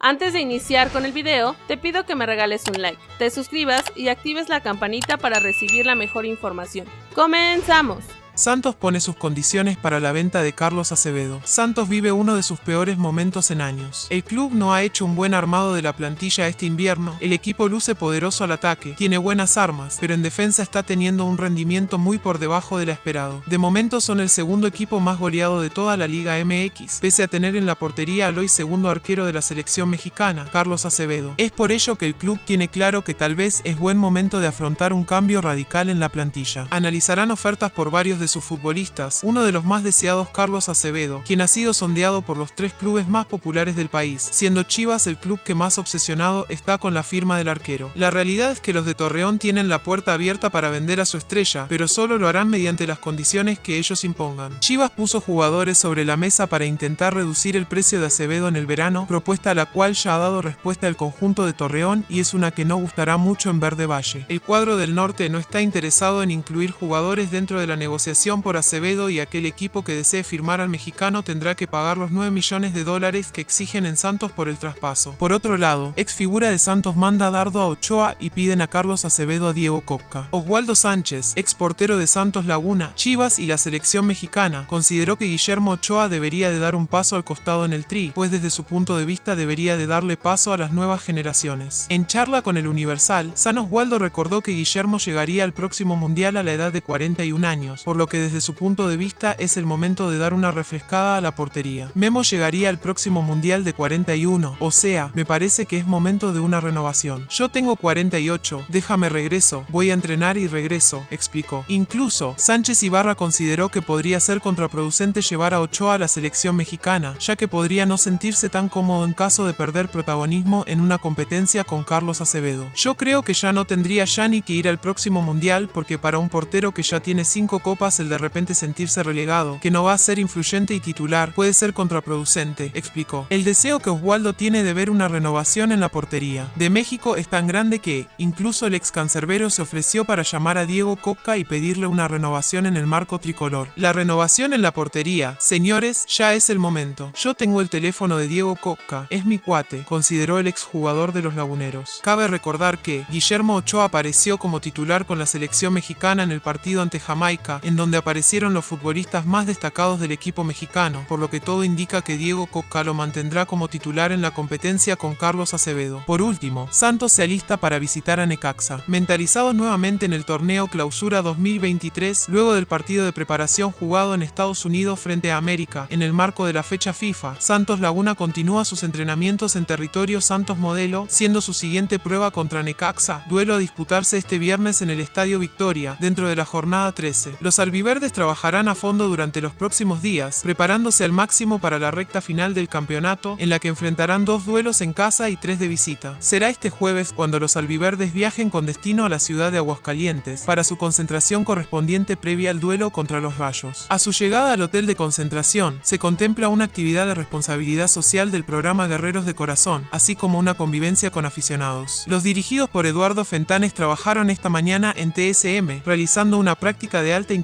Antes de iniciar con el video, te pido que me regales un like, te suscribas y actives la campanita para recibir la mejor información. ¡Comenzamos! Santos pone sus condiciones para la venta de Carlos Acevedo. Santos vive uno de sus peores momentos en años. El club no ha hecho un buen armado de la plantilla este invierno, el equipo luce poderoso al ataque, tiene buenas armas, pero en defensa está teniendo un rendimiento muy por debajo de la esperado. De momento son el segundo equipo más goleado de toda la Liga MX, pese a tener en la portería al hoy segundo arquero de la selección mexicana, Carlos Acevedo. Es por ello que el club tiene claro que tal vez es buen momento de afrontar un cambio radical en la plantilla. Analizarán ofertas por varios de sus futbolistas, uno de los más deseados Carlos Acevedo, quien ha sido sondeado por los tres clubes más populares del país, siendo Chivas el club que más obsesionado está con la firma del arquero. La realidad es que los de Torreón tienen la puerta abierta para vender a su estrella, pero solo lo harán mediante las condiciones que ellos impongan. Chivas puso jugadores sobre la mesa para intentar reducir el precio de Acevedo en el verano, propuesta a la cual ya ha dado respuesta el conjunto de Torreón y es una que no gustará mucho en Verde Valle. El cuadro del norte no está interesado en incluir jugadores dentro de la negociación por Acevedo y aquel equipo que desee firmar al mexicano tendrá que pagar los 9 millones de dólares que exigen en Santos por el traspaso. Por otro lado, ex figura de Santos manda dardo a Ochoa y piden a Carlos Acevedo a Diego Copca. Oswaldo Sánchez, ex portero de Santos Laguna, Chivas y la selección mexicana, consideró que Guillermo Ochoa debería de dar un paso al costado en el tri, pues desde su punto de vista debería de darle paso a las nuevas generaciones. En charla con el Universal, San Oswaldo recordó que Guillermo llegaría al próximo mundial a la edad de 41 años, por lo que desde su punto de vista es el momento de dar una refrescada a la portería. Memo llegaría al próximo Mundial de 41, o sea, me parece que es momento de una renovación. Yo tengo 48, déjame regreso, voy a entrenar y regreso, explicó. Incluso, Sánchez Ibarra consideró que podría ser contraproducente llevar a Ochoa a la selección mexicana, ya que podría no sentirse tan cómodo en caso de perder protagonismo en una competencia con Carlos Acevedo. Yo creo que ya no tendría ya ni que ir al próximo Mundial porque para un portero que ya tiene 5 copas el de repente sentirse relegado, que no va a ser influyente y titular, puede ser contraproducente, explicó. El deseo que Oswaldo tiene de ver una renovación en la portería de México es tan grande que, incluso el ex cancerbero se ofreció para llamar a Diego Coca y pedirle una renovación en el marco tricolor. La renovación en la portería, señores, ya es el momento. Yo tengo el teléfono de Diego Coca, es mi cuate, consideró el exjugador de los laguneros. Cabe recordar que Guillermo Ochoa apareció como titular con la selección mexicana en el partido ante Jamaica, en donde aparecieron los futbolistas más destacados del equipo mexicano, por lo que todo indica que Diego Coca lo mantendrá como titular en la competencia con Carlos Acevedo. Por último, Santos se alista para visitar a Necaxa. Mentalizados nuevamente en el torneo Clausura 2023, luego del partido de preparación jugado en Estados Unidos frente a América, en el marco de la fecha FIFA, Santos Laguna continúa sus entrenamientos en territorio Santos Modelo, siendo su siguiente prueba contra Necaxa, duelo a disputarse este viernes en el Estadio Victoria, dentro de la jornada 13. Los verdes trabajarán a fondo durante los próximos días, preparándose al máximo para la recta final del campeonato, en la que enfrentarán dos duelos en casa y tres de visita. Será este jueves cuando los albiverdes viajen con destino a la ciudad de Aguascalientes, para su concentración correspondiente previa al duelo contra los Rayos. A su llegada al hotel de concentración, se contempla una actividad de responsabilidad social del programa Guerreros de Corazón, así como una convivencia con aficionados. Los dirigidos por Eduardo Fentanes trabajaron esta mañana en TSM, realizando una práctica de alta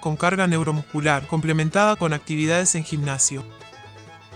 con carga neuromuscular, complementada con actividades en gimnasio.